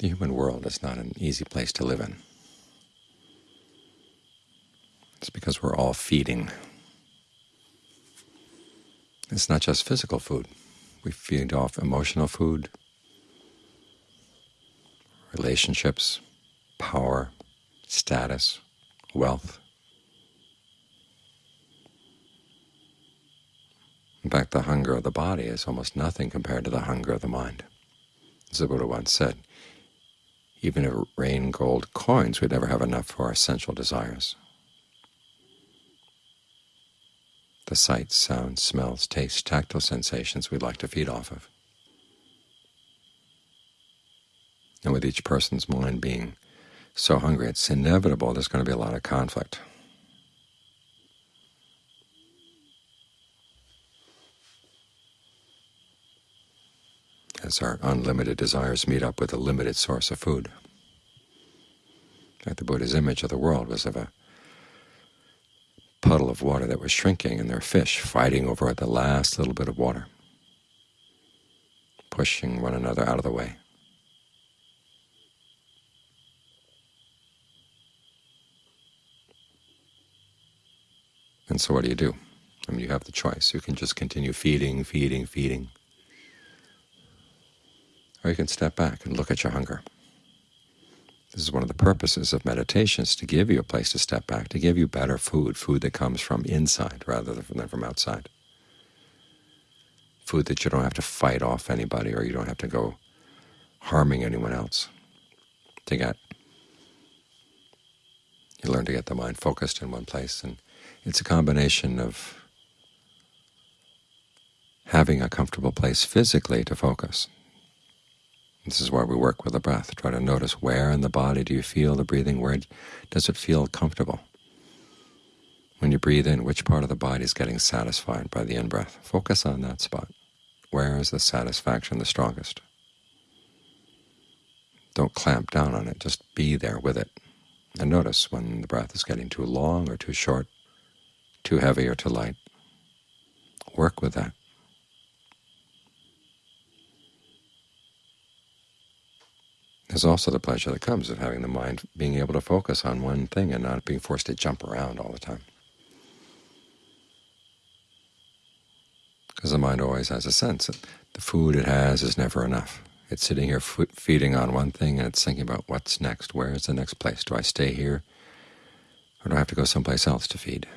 The human world is not an easy place to live in. It's because we're all feeding. It's not just physical food. We feed off emotional food, relationships, power, status, wealth. In fact, the hunger of the body is almost nothing compared to the hunger of the mind. As the Buddha once said, even if it rained gold coins, we'd never have enough for our essential desires. The sights, sounds, smells, tastes, tactile sensations we'd like to feed off of. And with each person's mind being so hungry, it's inevitable there's going to be a lot of conflict. As our unlimited desires meet up with a limited source of food. Like the Buddha's image of the world was of a puddle of water that was shrinking, and there are fish fighting over the last little bit of water, pushing one another out of the way. And so what do you do? I mean, you have the choice. You can just continue feeding, feeding, feeding, or you can step back and look at your hunger. This is one of the purposes of meditation, is to give you a place to step back, to give you better food, food that comes from inside rather than from outside, food that you don't have to fight off anybody or you don't have to go harming anyone else to get. You learn to get the mind focused in one place, and it's a combination of having a comfortable place physically to focus, this is why we work with the breath. Try to notice where in the body do you feel the breathing, where does it feel comfortable. When you breathe in, which part of the body is getting satisfied by the in-breath? Focus on that spot. Where is the satisfaction the strongest? Don't clamp down on it, just be there with it. And notice when the breath is getting too long or too short, too heavy or too light. Work with that. There's also the pleasure that comes of having the mind being able to focus on one thing and not being forced to jump around all the time. Because the mind always has a sense that the food it has is never enough. It's sitting here feeding on one thing and it's thinking about what's next, where is the next place? Do I stay here or do I have to go someplace else to feed?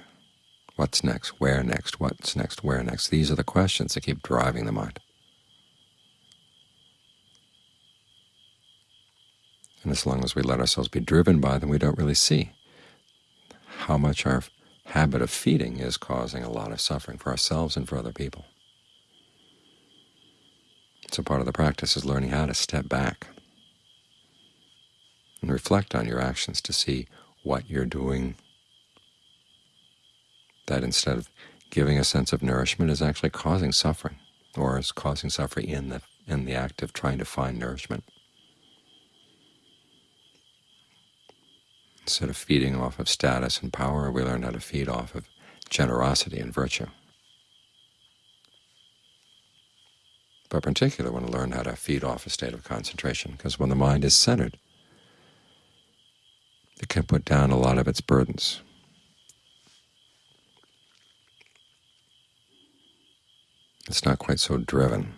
What's next? Where next? What's next? Where next? These are the questions that keep driving the mind. And as long as we let ourselves be driven by them, we don't really see how much our habit of feeding is causing a lot of suffering for ourselves and for other people. So part of the practice is learning how to step back and reflect on your actions to see what you're doing that instead of giving a sense of nourishment is actually causing suffering, or is causing suffering in the, in the act of trying to find nourishment. Instead of feeding off of status and power, we learn how to feed off of generosity and virtue. But particularly we want to learn how to feed off a state of concentration, because when the mind is centered, it can put down a lot of its burdens. It's not quite so driven.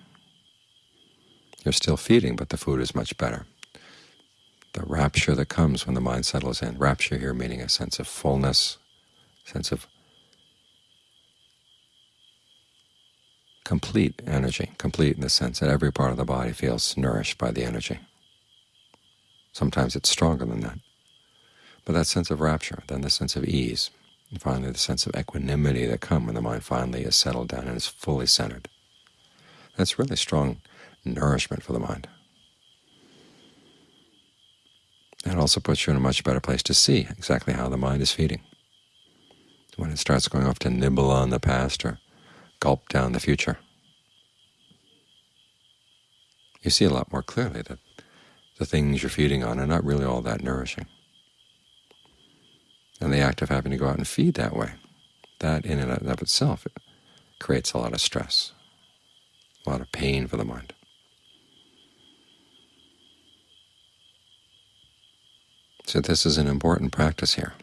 You're still feeding, but the food is much better the rapture that comes when the mind settles in. Rapture here meaning a sense of fullness, sense of complete energy, complete in the sense that every part of the body feels nourished by the energy. Sometimes it's stronger than that. But that sense of rapture, then the sense of ease, and finally the sense of equanimity that come when the mind finally is settled down and is fully centered. That's really strong nourishment for the mind. That also puts you in a much better place to see exactly how the mind is feeding. When it starts going off to nibble on the past or gulp down the future, you see a lot more clearly that the things you're feeding on are not really all that nourishing. And the act of having to go out and feed that way, that in and of itself it creates a lot of stress, a lot of pain for the mind. So this is an important practice here,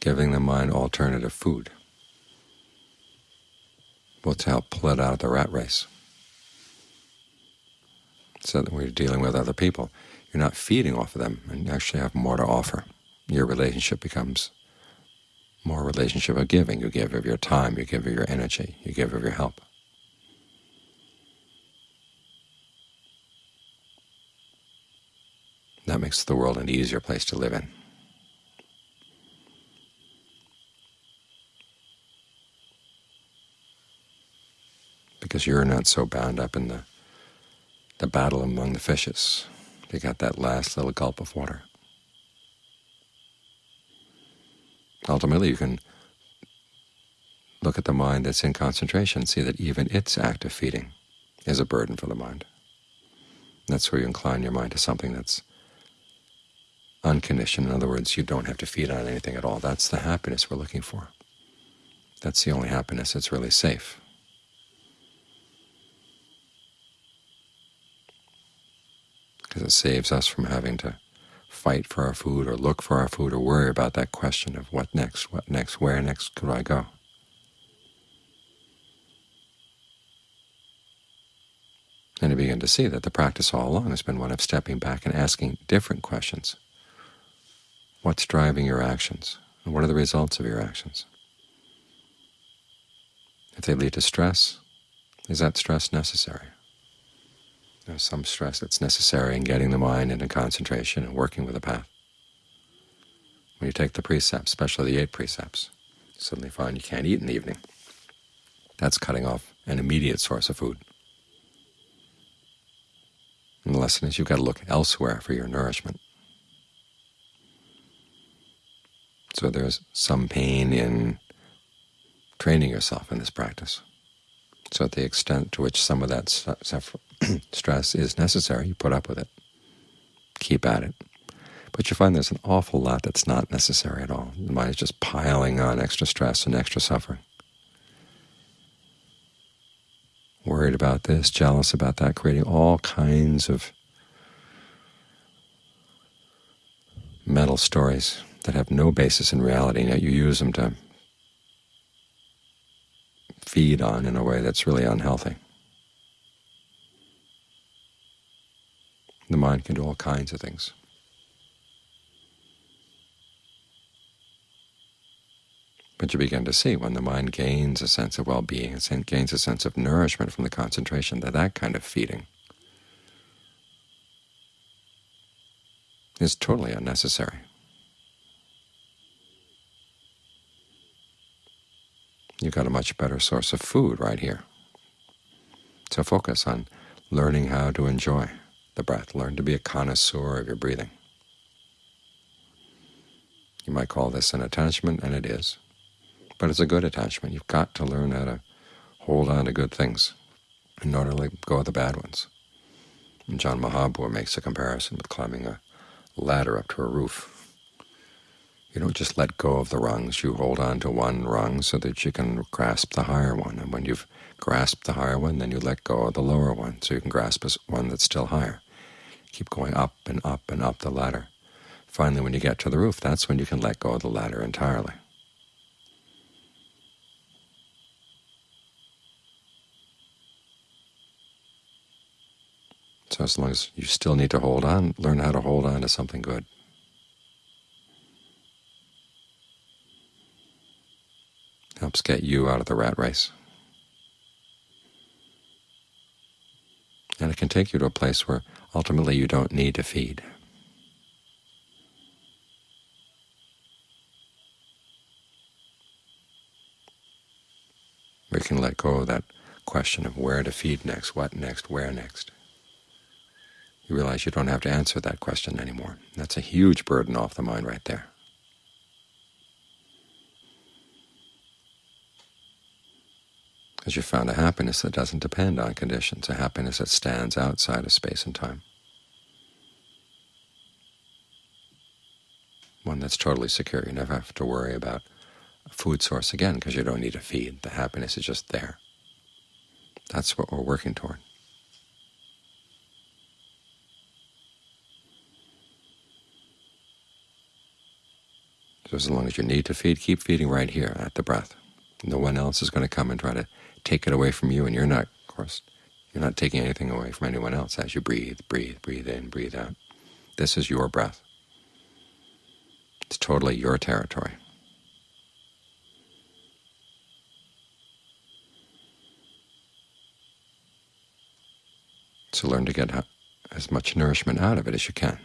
giving the mind alternative food, to help pull it out of the rat race, so that when you're dealing with other people, you're not feeding off of them and you actually have more to offer. Your relationship becomes more relationship of giving. You give of your time, you give of your energy, you give of your help. That makes the world an easier place to live in. Because you're not so bound up in the, the battle among the fishes. You got that last little gulp of water. Ultimately, you can look at the mind that's in concentration, see that even its act of feeding is a burden for the mind. That's where you incline your mind to something that's unconditioned. In other words, you don't have to feed on anything at all. That's the happiness we're looking for. That's the only happiness that's really safe. Because it saves us from having to fight for our food or look for our food or worry about that question of what next, what next, where next could I go. And you begin to see that the practice all along has been one of stepping back and asking different questions. What's driving your actions? And what are the results of your actions? If they lead to stress, is that stress necessary? There's some stress that's necessary in getting the mind into concentration and working with the path. When you take the precepts, especially the eight precepts, you suddenly find you can't eat in the evening. That's cutting off an immediate source of food. And the lesson is you've got to look elsewhere for your nourishment. So there's some pain in training yourself in this practice. So at the extent to which some of that stress is necessary, you put up with it. Keep at it. But you find there's an awful lot that's not necessary at all. The mind is just piling on extra stress and extra suffering. Worried about this, jealous about that, creating all kinds of mental stories that have no basis in reality, and yet you use them to feed on in a way that's really unhealthy. The mind can do all kinds of things. But you begin to see when the mind gains a sense of well-being, and gains a sense of nourishment from the concentration, that that kind of feeding is totally unnecessary. You've got a much better source of food right here. So focus on learning how to enjoy the breath. Learn to be a connoisseur of your breathing. You might call this an attachment, and it is. But it's a good attachment. You've got to learn how to hold on to good things in order to let go of the bad ones. And Ajaan Mahabua makes a comparison with climbing a ladder up to a roof. You don't just let go of the rungs. You hold on to one rung so that you can grasp the higher one. And when you've grasped the higher one, then you let go of the lower one so you can grasp one that's still higher. Keep going up and up and up the ladder. Finally, when you get to the roof, that's when you can let go of the ladder entirely. So as long as you still need to hold on, learn how to hold on to something good. Helps get you out of the rat race. And it can take you to a place where ultimately you don't need to feed. We can let go of that question of where to feed next, what next, where next. You realize you don't have to answer that question anymore. That's a huge burden off the mind right there. Because you found a happiness that doesn't depend on conditions, a happiness that stands outside of space and time, one that's totally secure. You never have to worry about a food source again because you don't need to feed. The happiness is just there. That's what we're working toward. So as long as you need to feed, keep feeding right here at the breath. No one else is going to come and try to take it away from you, and you're not, of course, you're not taking anything away from anyone else as you breathe, breathe, breathe in, breathe out. This is your breath. It's totally your territory. So learn to get as much nourishment out of it as you can.